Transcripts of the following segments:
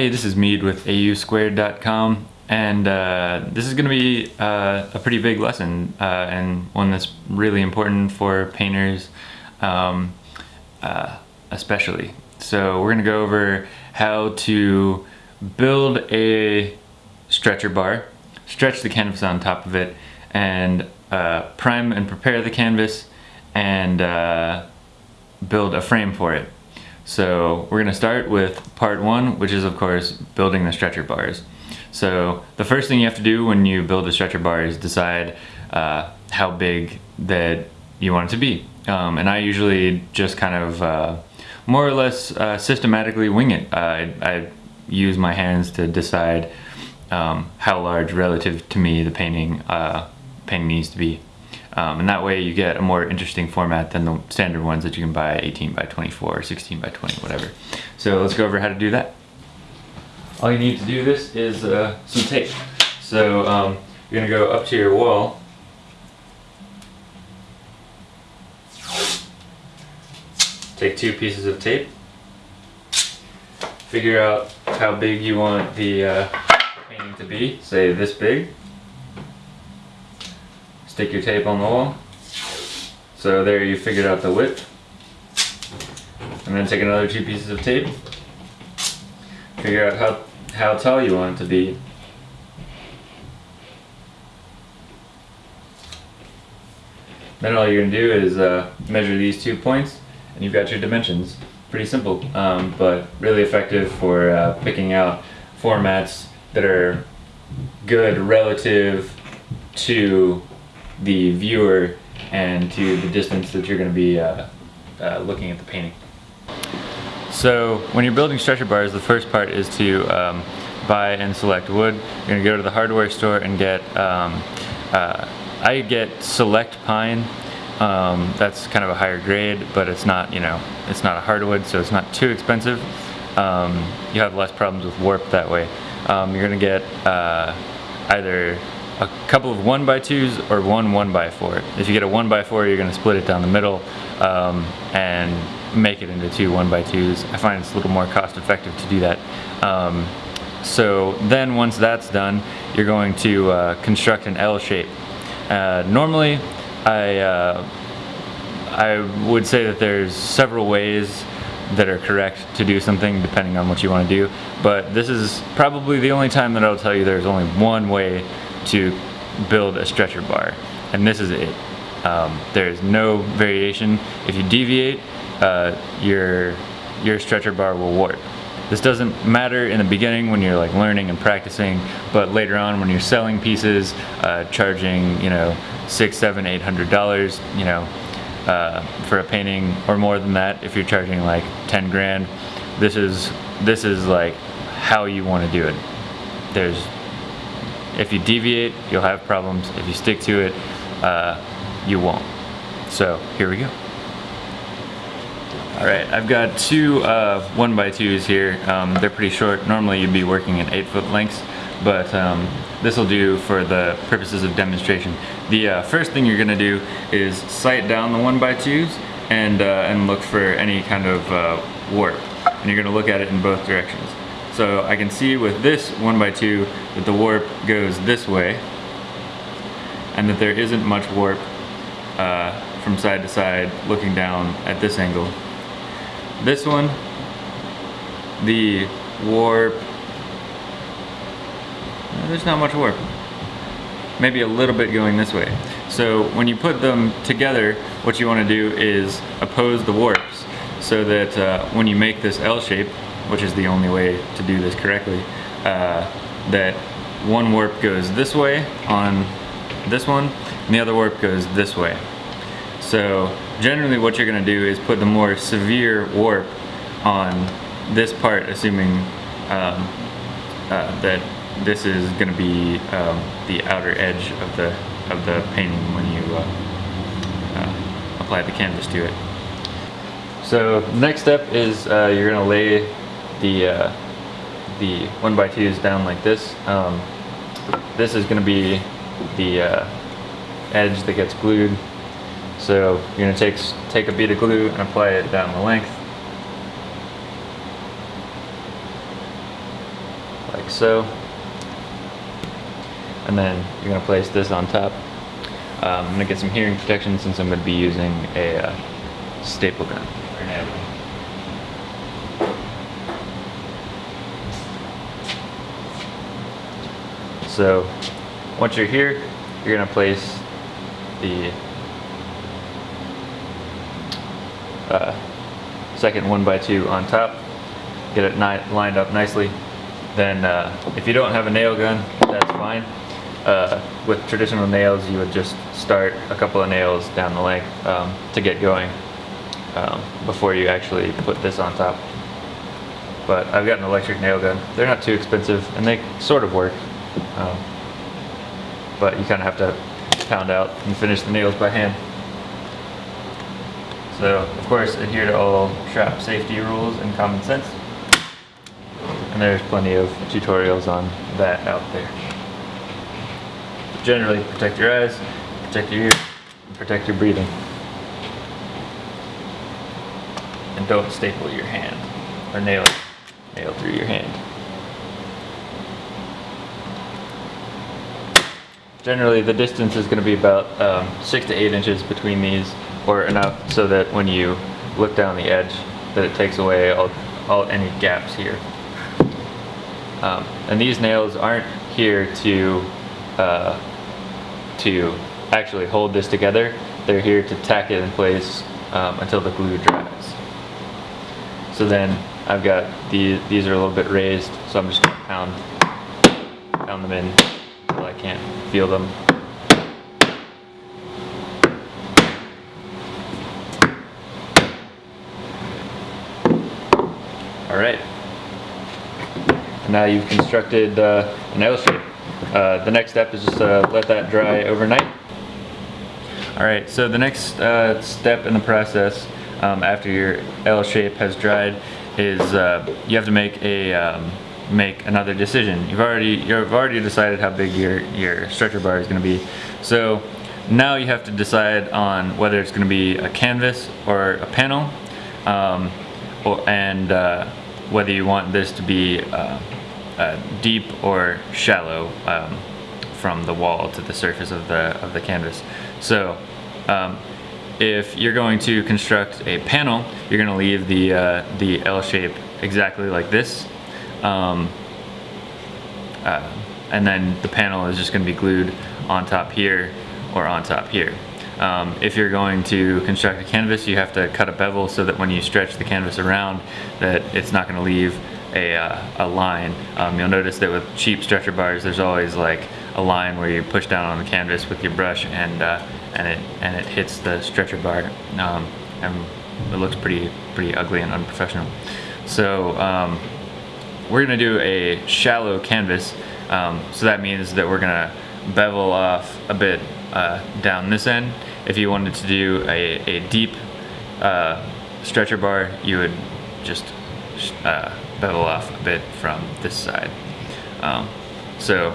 Hey, this is Mead with AUsquared.com and uh, this is going to be uh, a pretty big lesson uh, and one that's really important for painters um, uh, especially. So we're going to go over how to build a stretcher bar, stretch the canvas on top of it, and uh, prime and prepare the canvas and uh, build a frame for it. So we're gonna start with part one, which is of course building the stretcher bars. So the first thing you have to do when you build a stretcher bar is decide uh, how big that you want it to be. Um, and I usually just kind of uh, more or less uh, systematically wing it. I, I, use my hands to decide um, how large relative to me the painting, uh, painting needs to be. Um, and that way you get a more interesting format than the standard ones that you can buy 18 by 24 or 16 by 20, whatever. So let's go over how to do that. All you need to do this is uh, some tape. So um, you're gonna go up to your wall. Take two pieces of tape. Figure out how big you want the uh, painting to be, say this big stick your tape on the wall. So there you figured out the width. And then take another two pieces of tape. Figure out how, how tall you want it to be. Then all you're going to do is uh, measure these two points and you've got your dimensions. Pretty simple, um, but really effective for uh, picking out formats that are good relative to the viewer and to the distance that you're going to be uh, uh, looking at the painting. So when you're building stretcher bars, the first part is to um, buy and select wood. You're going to go to the hardware store and get, um, uh, I get select pine. Um, that's kind of a higher grade, but it's not, you know, it's not a hardwood, so it's not too expensive. Um, you have less problems with warp that way. Um, you're going to get uh, either a couple of one by twos or one one by four. If you get a one by four, you're gonna split it down the middle um, and make it into two one by twos. I find it's a little more cost effective to do that. Um, so then once that's done, you're going to uh, construct an L shape. Uh, normally, I, uh, I would say that there's several ways that are correct to do something depending on what you want to do, but this is probably the only time that I'll tell you there's only one way to build a stretcher bar and this is it. Um, there's no variation. If you deviate uh, your your stretcher bar will warp. This doesn't matter in the beginning when you're like learning and practicing but later on when you're selling pieces uh, charging you know six seven eight hundred dollars you know uh, for a painting or more than that if you're charging like 10 grand this is this is like how you want to do it. There's if you deviate, you'll have problems. If you stick to it, uh, you won't. So here we go. All right, I've got two uh, one by twos here. Um, they're pretty short. Normally you'd be working in eight foot lengths, but um, this will do for the purposes of demonstration. The uh, first thing you're gonna do is sight down the one by twos and, uh, and look for any kind of uh, warp. And you're gonna look at it in both directions. So I can see with this 1x2 that the warp goes this way and that there isn't much warp uh, from side to side looking down at this angle. This one, the warp, there's not much warp. Maybe a little bit going this way. So when you put them together, what you want to do is oppose the warps so that uh, when you make this L shape, which is the only way to do this correctly, uh, that one warp goes this way on this one, and the other warp goes this way. So generally what you're gonna do is put the more severe warp on this part, assuming um, uh, that this is gonna be um, the outer edge of the of the painting when you uh, uh, apply the canvas to it. So next step is uh, you're gonna lay the uh, the one by two is down like this. Um, this is going to be the uh, edge that gets glued. So you're going to take take a bead of glue and apply it down the length. like so. And then you're gonna place this on top. Um, I'm gonna get some hearing protection since I'm gonna be using a uh, staple gun. or nail gun. So once you're here, you're gonna place the uh, second one by two on top, get it lined up nicely. Then uh, if you don't have a nail gun, that's fine. Uh, with traditional nails, you would just start a couple of nails down the length um, to get going um, before you actually put this on top. But I've got an electric nail gun. They're not too expensive and they sort of work. Um, but you kind of have to pound out and finish the nails by hand. So, of course, adhere to all shop safety rules and common sense. And there's plenty of tutorials on that out there. But generally, protect your eyes, protect your ears, protect your breathing. And don't staple your hand or nail it, nail through your hand. Generally, the distance is going to be about um, six to eight inches between these, or enough so that when you look down the edge, that it takes away all, all any gaps here. Um, and these nails aren't here to uh, to actually hold this together. They're here to tack it in place um, until the glue dries. So then I've got the these are a little bit raised, so I'm just gonna pound pound them in until I can't feel them. All right. Now you've constructed uh, an shape. Uh, the next step is just uh, let that dry overnight. All right, so the next uh, step in the process um, after your L shape has dried is uh, you have to make a um, make another decision. You've already you've already decided how big your your stretcher bar is going to be. So now you have to decide on whether it's going to be a canvas or a panel, um, or, and uh, whether you want this to be uh, uh, deep or shallow um, from the wall to the surface of the of the canvas. So um, if you're going to construct a panel, you're going to leave the uh, the L shape exactly like this. Um, uh, and then the panel is just going to be glued on top here or on top here. Um, if you're going to construct a canvas, you have to cut a bevel so that when you stretch the canvas around, that it's not going to leave a, uh, a line. Um, you'll notice that with cheap stretcher bars, there's always like a line where you push down on the canvas with your brush and uh, and it and it hits the stretcher bar, um, and it looks pretty pretty ugly and unprofessional. So um, we're gonna do a shallow canvas. Um, so that means that we're gonna bevel off a bit uh, down this end. If you wanted to do a, a deep uh, stretcher bar, you would just uh, bevel off a bit from this side. Um, so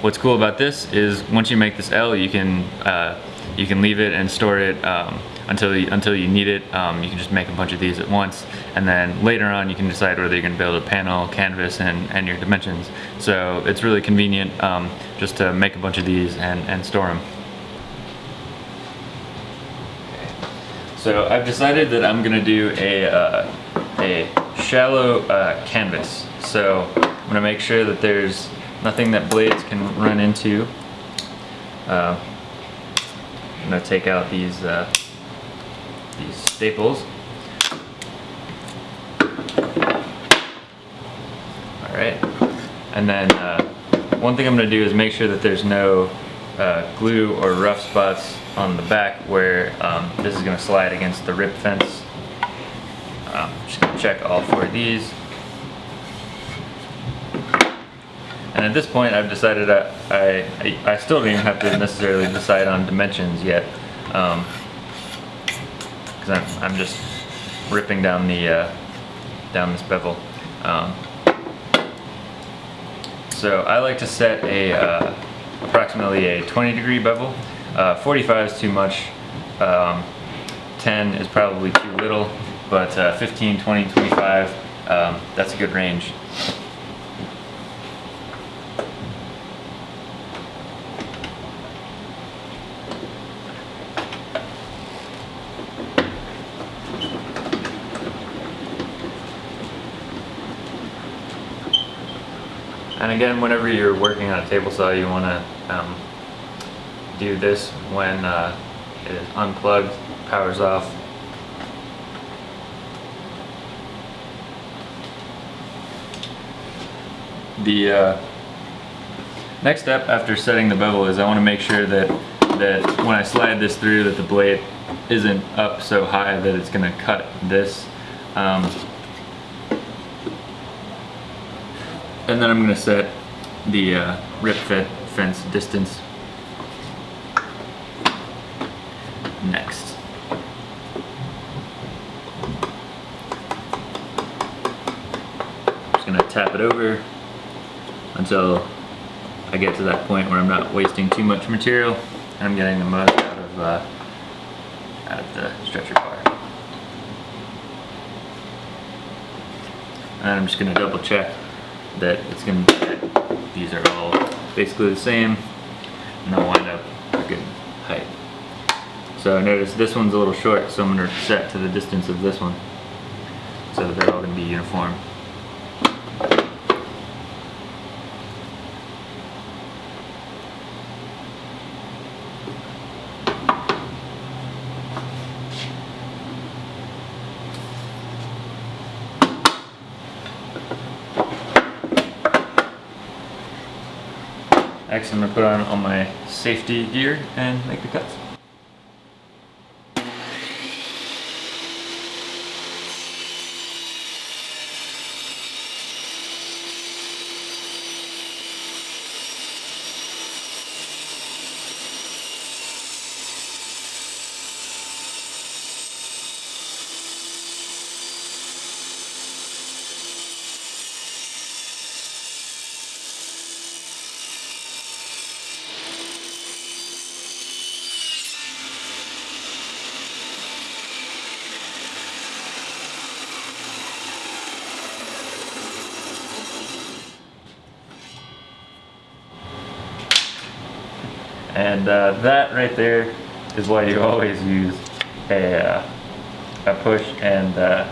what's cool about this is once you make this L, you can uh, you can leave it and store it um, until you, until you need it. Um, you can just make a bunch of these at once, and then later on you can decide whether you're going to build a panel, canvas, and, and your dimensions. So it's really convenient um, just to make a bunch of these and, and store them. So I've decided that I'm going to do a, uh, a shallow uh, canvas. So I'm going to make sure that there's nothing that blades can run into. Uh, I'm going to take out these uh, these staples. All right, and then uh, one thing I'm going to do is make sure that there's no uh, glue or rough spots on the back where um, this is going to slide against the rip fence. Um, just to check all four of these. And at this point I've decided I, I, I still don't even have to necessarily decide on dimensions yet. Um, cause I'm, I'm just ripping down the, uh, down this bevel. Um, so I like to set a, uh, approximately a 20 degree bevel. Uh, 45 is too much. Um, 10 is probably too little, but uh, 15, 20, 25, um, that's a good range. And again, whenever you're working on a table saw, you want to um, do this when uh, it is unplugged, powers off. The uh, next step after setting the bevel is I want to make sure that that when I slide this through that the blade isn't up so high that it's going to cut this. Um, and then I'm going to set the uh, rip fit fence distance next. I'm just going to tap it over until I get to that point where I'm not wasting too much material and I'm getting the most out of uh, out of the stretcher bar. And I'm just going to double check that it's to be these are all basically the same and they'll wind up a good height. So notice this one's a little short so I'm to set to the distance of this one so that they're all to be uniform. Next I'm going to put on all my safety gear and make the cuts. And uh, that right there is why you always use a, uh, a push and uh,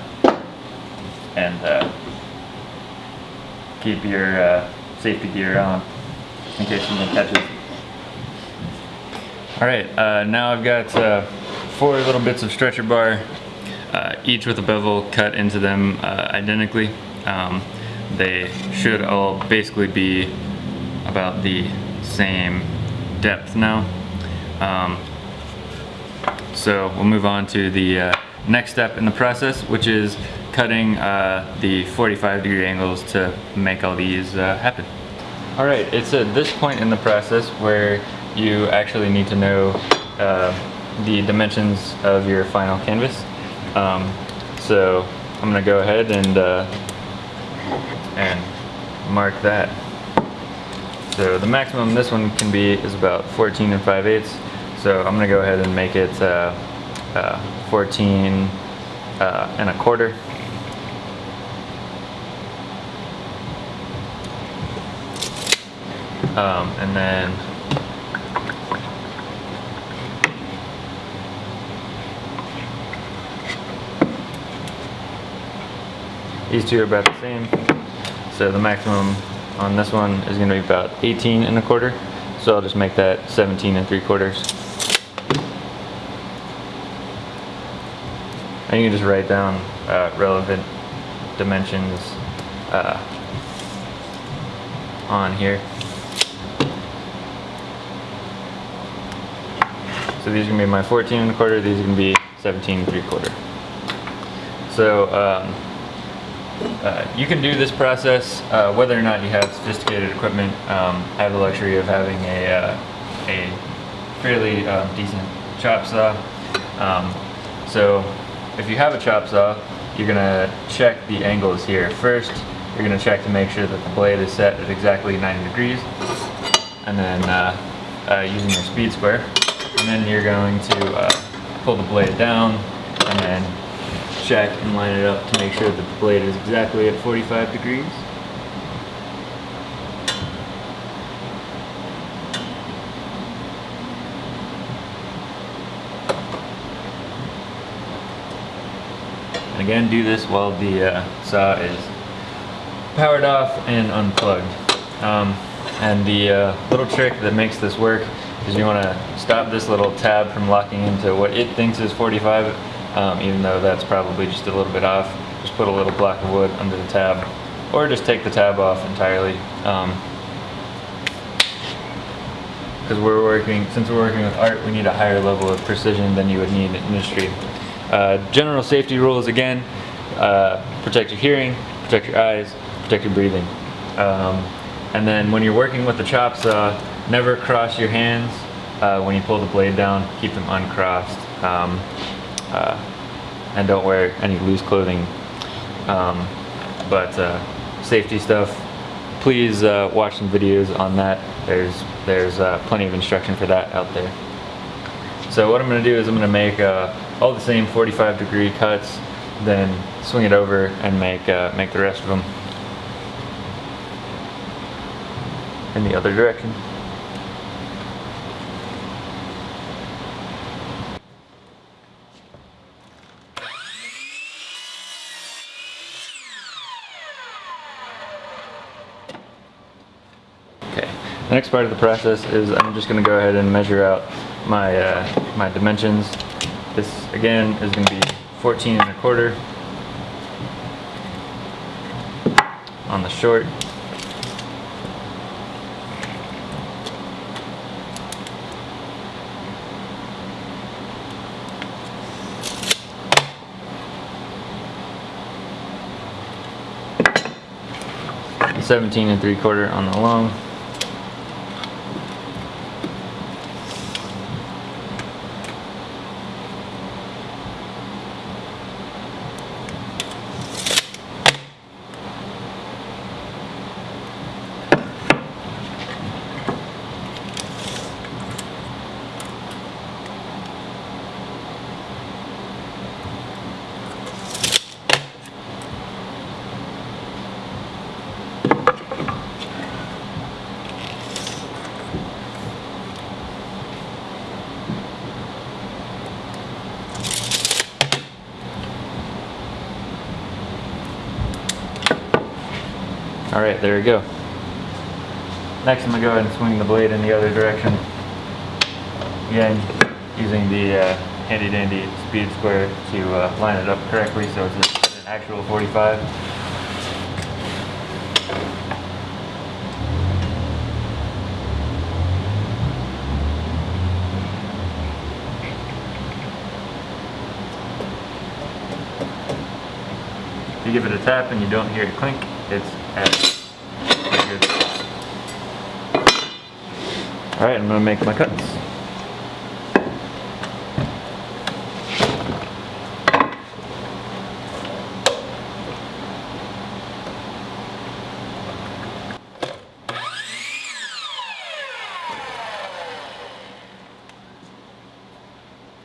and uh, keep your uh, safety gear on in case something catches. Alright, uh, now I've got four little bits of stretcher bar, each with a bevel cut into them identically. Um, they should all basically be about the same depth now. Um, so we'll move on to the uh, next step in the process, which is cutting uh, the 45 degree angles to make all these uh, happen. All right, it's at this point in the process where you actually need to know uh, the dimensions of your final canvas. Um, so I'm gonna go ahead and, uh, and mark that. So the maximum this one can be is about 14 and 5 eighths. So I'm gonna go ahead and make it uh, uh, 14 uh, and a quarter. Um, and then these two are about the same. So the maximum on this one is going to be about 18 and a quarter. So I'll just make that 17 and three quarters. And you can just write down uh, relevant dimensions uh, on here. So these are going to be my 14 and a quarter, these are going to be 17 and three quarter. So um, uh, you can do this process uh, whether or not you have sophisticated equipment. Um, I have the luxury of having a, uh, a fairly uh, decent chop saw. Um, so if you have a chop saw, you're going to check the angles here. First, you're going to check to make sure that the blade is set at exactly 90 degrees. And then uh, using your speed square. And then you're going to pull the blade down and then check and line it up to make sure that the blade is exactly at 45 degrees. And again, do this while the uh, saw is powered off and unplugged. Um, and the uh, little trick that makes this work is you want to stop this little tab from locking into what it thinks is 45, um, even though that's probably just a little bit off. Just put a little block of wood under the tab, or just take the tab off entirely. Um, because we're working, since we're working with art, we need a higher level of precision than you would need in industry. Uh, general safety rules again, uh, protect your hearing, protect your eyes, protect your breathing. Um, and then when you're working with the chop saw, never cross your hands uh, when you pull the blade down, keep them uncrossed. Um, uh, and don't wear any loose clothing. Um, but uh, safety stuff, please uh, watch some videos on that. There's there's uh, plenty of instruction for that out there. So what I'm going to do is I'm going to make uh, all the same 45 degree cuts, then swing it over and make make the rest of them in the other direction. Okay, the next part of the process is I'm just going to go ahead and measure out my, uh, my dimensions. This again is going to be 14 and a quarter on the short. Seventeen and three quarter on the long. All right, there we go. Next, I'm gonna go ahead and swing the blade in the other direction. Again, using the uh, handy dandy speed square to uh, line it up correctly so it's an actual 45. If you give it a tap and you don't hear it clink, it's Alright, I'm gonna make my cuts.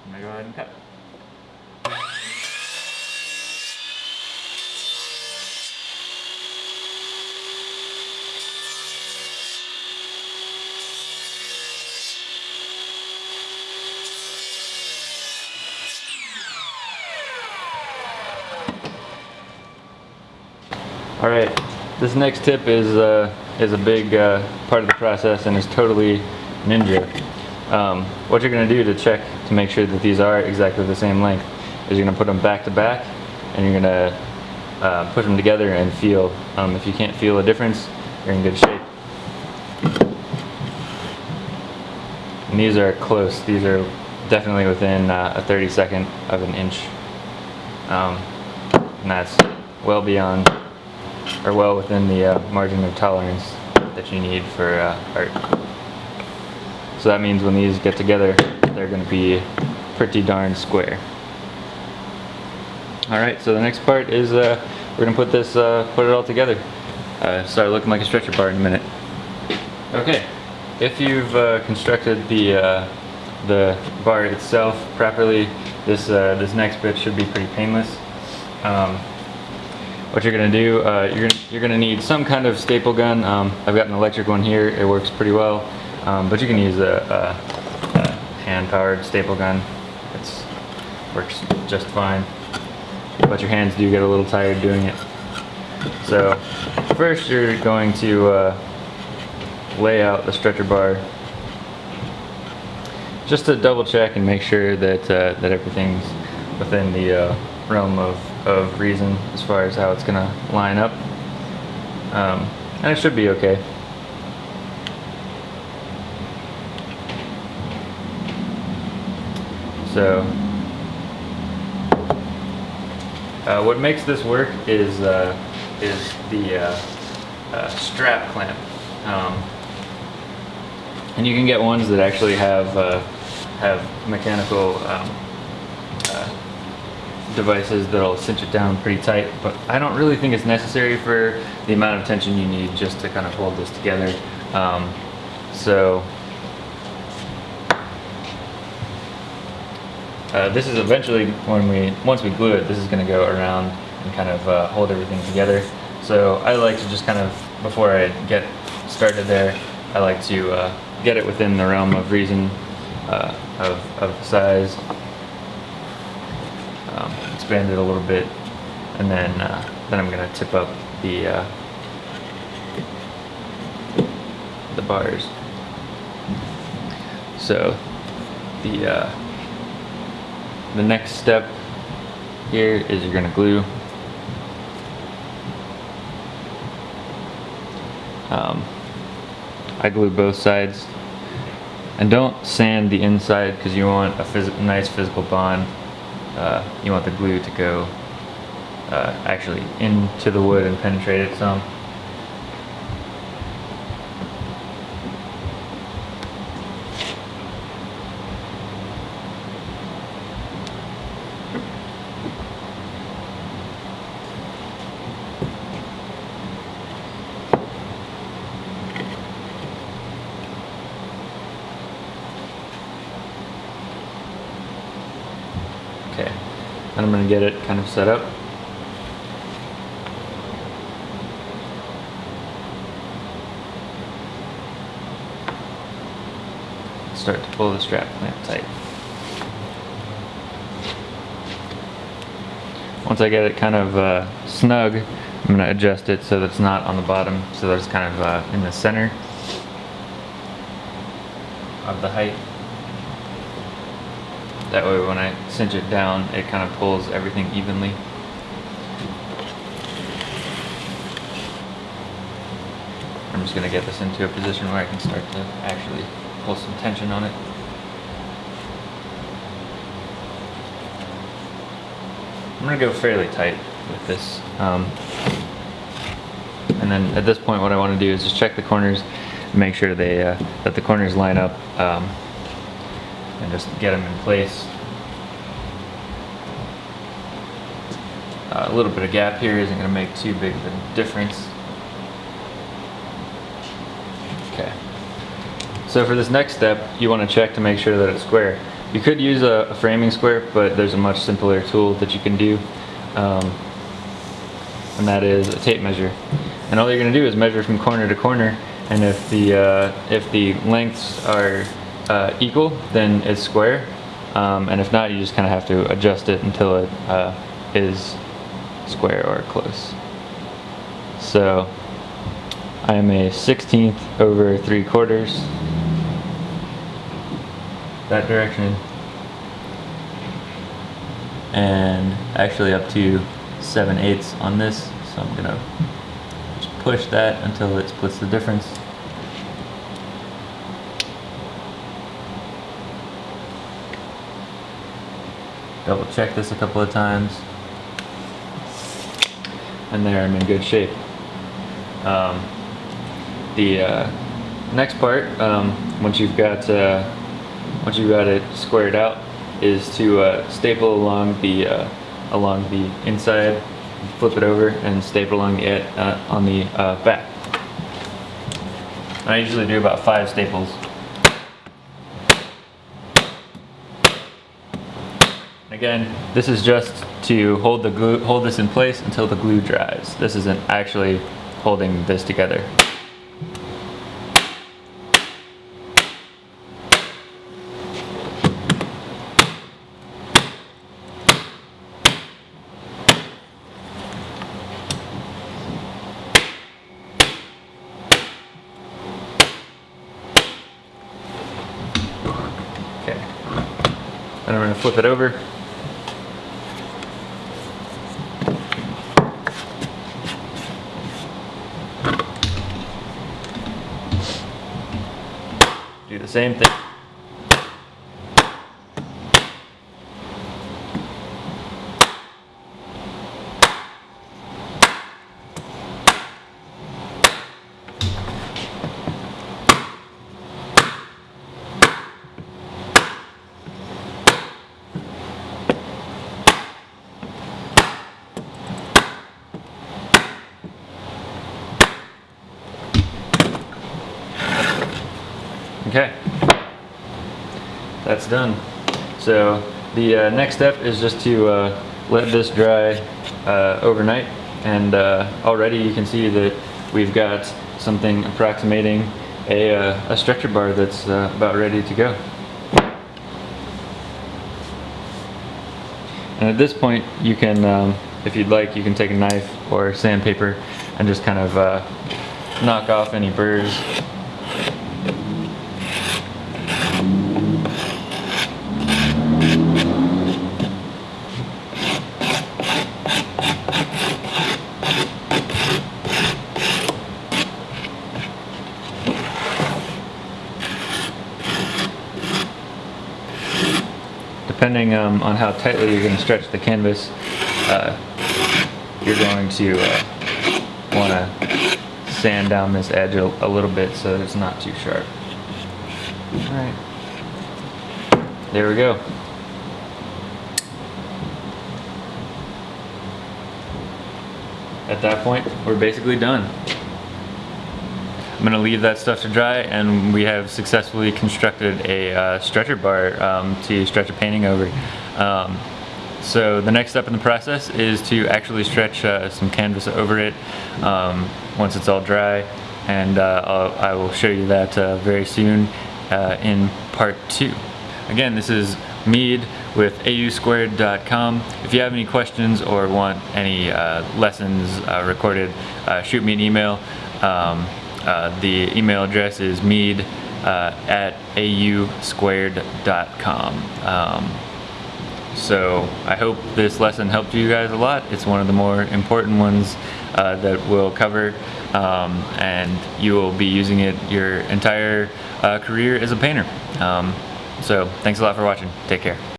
I'm gonna go ahead and cut. All right, this next tip is uh, is a big uh, part of the process and is totally ninja. Um, what you're gonna do to check to make sure that these are exactly the same length is you're gonna put them back to back and you're gonna uh, push them together and feel. Um, if you can't feel a difference, you're in good shape. And these are close. These are definitely within uh, a 32nd of an inch. Um, and that's well beyond or well within the uh, margin of tolerance that you need for uh, art. So that means when these get together, they're going to be pretty darn square. Alright, so the next part is uh, we're going to put this, uh, put it all together. Uh, start looking like a stretcher bar in a minute. Okay, if you've uh, constructed the, the bar itself properly, this, this next bit should be pretty painless. Um, what you're gonna do, uh, you're, you're gonna need some kind of staple gun. Um, I've got an electric one here, it works pretty well. Um, but you can use a, a, a hand-powered staple gun. It works just fine. But your hands do get a little tired doing it. So first you're going to uh, lay out the stretcher bar just to double check and make sure that uh, that everything's within the uh, realm of, of reason as far as how it's gonna line up. Um, and it should be okay. So, uh, what makes this work is uh, is the uh, uh, strap clamp, um, and you can get ones that actually have uh, have mechanical um, devices that'll cinch it down pretty tight. But I don't really think it's necessary for the amount of tension you need just to kind of hold this together. Um, so Uh, this is eventually when we once we glue it this is going to go around and kind of uh, hold everything together so I like to just kind of before I get started there I like to uh, get it within the realm of reason uh, of, of size expand it a little bit and then uh, then I'm to tip up the uh, the bars so the the next step here is you're to glue um, I glue both sides. And don't sand the inside because you want a phys nice physical bond uh, you want the glue to go uh, actually into the wood and penetrate it some Okay, and I'm going to get it kind of set up. Start to pull the strap clamp tight. Once I get it kind of uh, snug, I'm going to adjust it so that it's not on the bottom, so that it's kind of uh, in the center of the height. That way when I cinch it down, it kind of pulls everything evenly. I'm just going to get this into a position where I can start to actually pull some tension on it. I'm going to go fairly tight with this. Um, and then at this point what I want to do is just check the corners make sure they uh, that the corners line up um, and just get them in place. Uh, a little bit of gap here isn't going to make too big of a difference. Okay. So for this next step, you want to check to make sure that it's square. You could use a, a framing square, but there's a much simpler tool that you can do. Um, and that is a tape measure. And all you're going to do is measure from corner to corner, and if the uh, if the lengths are uh, equal, then it's square. Um, and if not, you just kind of have to adjust it until it uh, is square or close. So I am a 16th over 3 quarters. That direction. And actually up to 7 eighths on this. So I'm gonna just push that until it splits the difference. Double check this a couple of times and there I'm in good shape. Um, the uh, next part, um, once you've got uh, once you've got it squared out, is to uh, staple along the uh, along the inside, flip it over, and staple along the uh, on the uh, back. I usually do about five staples. Again, this is just to hold the glue, hold this in place until the glue dries. This isn't actually holding this together. Okay. And we're gonna flip it over. Same thing. Okay, that's done. So the uh, next step is just to uh, let this dry uh, overnight and uh, already you can see that we've got something approximating a, uh, a stretcher bar that's uh, about ready to go. And at this point you can, um, if you'd like, you can take a knife or sandpaper and just kind of knock off any burrs depending um, on how tightly you're going to stretch the canvas, uh, you're going to uh, want to sand down this edge a, a, little bit so that it's not too sharp. Alright, there we go. At that point, we're basically done. I'm gonna leave that stuff to dry and we have successfully constructed a uh, stretcher bar um, to stretch a painting over. Um, so the next step in the process is to actually stretch uh, some canvas over it um, once it's all dry and uh, I will show you that uh, very soon uh, in part two. Again, this is Mead with ausquared.com. If you have any questions or want any uh, lessons recorded, shoot me an email. Um, uh, the email address is mead uh, at ausquared.com. Um, so I hope this lesson helped you guys a lot. It's one of the more important ones uh, that we'll cover um, and you will be using it your entire uh, career as a painter. Um, so thanks a lot for watching. Take care.